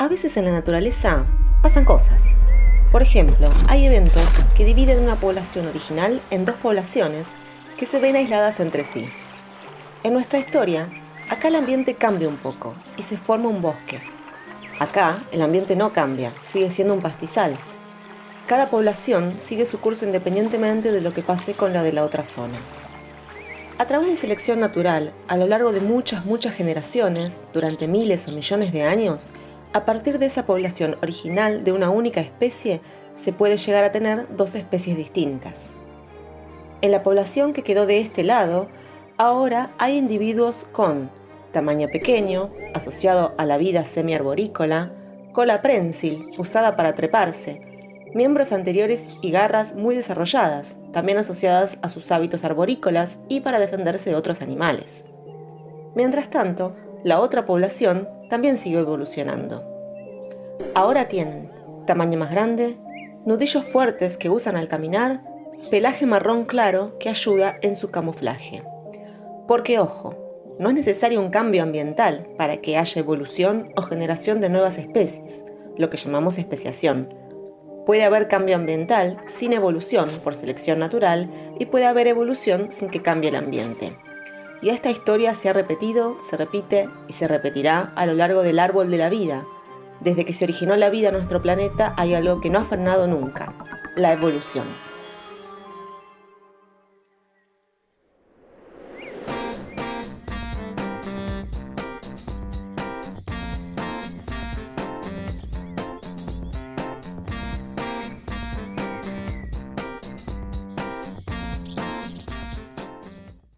A veces en la naturaleza pasan cosas. Por ejemplo, hay eventos que dividen una población original en dos poblaciones que se ven aisladas entre sí. En nuestra historia, acá el ambiente cambia un poco y se forma un bosque. Acá el ambiente no cambia, sigue siendo un pastizal. Cada población sigue su curso independientemente de lo que pase con la de la otra zona. A través de selección natural, a lo largo de muchas, muchas generaciones, durante miles o millones de años, a partir de esa población original de una única especie, se puede llegar a tener dos especies distintas. En la población que quedó de este lado, ahora hay individuos con tamaño pequeño, asociado a la vida semiarborícola, cola prensil, usada para treparse, miembros anteriores y garras muy desarrolladas, también asociadas a sus hábitos arborícolas y para defenderse de otros animales. Mientras tanto, la otra población también siguió evolucionando. Ahora tienen tamaño más grande, nudillos fuertes que usan al caminar, pelaje marrón claro que ayuda en su camuflaje. Porque ojo, no es necesario un cambio ambiental para que haya evolución o generación de nuevas especies, lo que llamamos especiación, Puede haber cambio ambiental sin evolución por selección natural y puede haber evolución sin que cambie el ambiente. Y esta historia se ha repetido, se repite y se repetirá a lo largo del árbol de la vida. Desde que se originó la vida en nuestro planeta hay algo que no ha frenado nunca, la evolución.